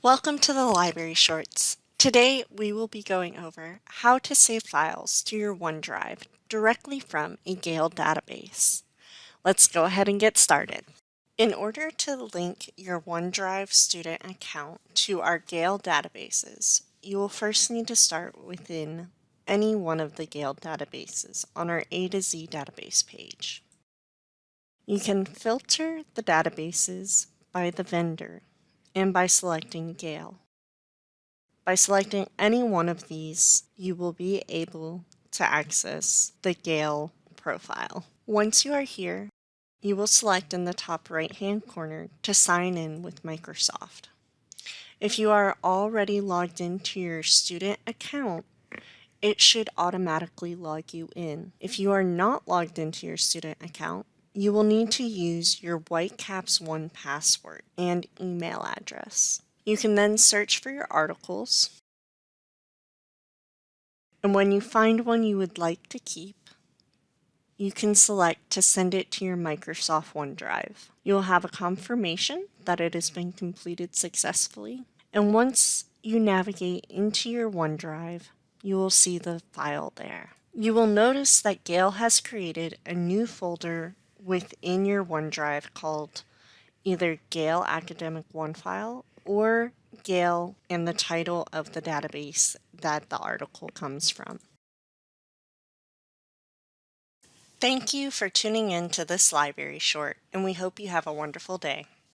Welcome to the Library Shorts. Today we will be going over how to save files to your OneDrive directly from a Gale database. Let's go ahead and get started. In order to link your OneDrive student account to our Gale databases, you will first need to start within any one of the Gale databases on our A to Z database page. You can filter the databases by the vendor and by selecting Gale. By selecting any one of these, you will be able to access the Gale profile. Once you are here, you will select in the top right hand corner to sign in with Microsoft. If you are already logged into your student account, it should automatically log you in. If you are not logged into your student account, you will need to use your Whitecaps One password and email address. You can then search for your articles. And when you find one you would like to keep, you can select to send it to your Microsoft OneDrive. You'll have a confirmation that it has been completed successfully. And once you navigate into your OneDrive, you will see the file there. You will notice that Gale has created a new folder within your OneDrive called either Gale Academic OneFile or Gale and the title of the database that the article comes from. Thank you for tuning in to this library short, and we hope you have a wonderful day.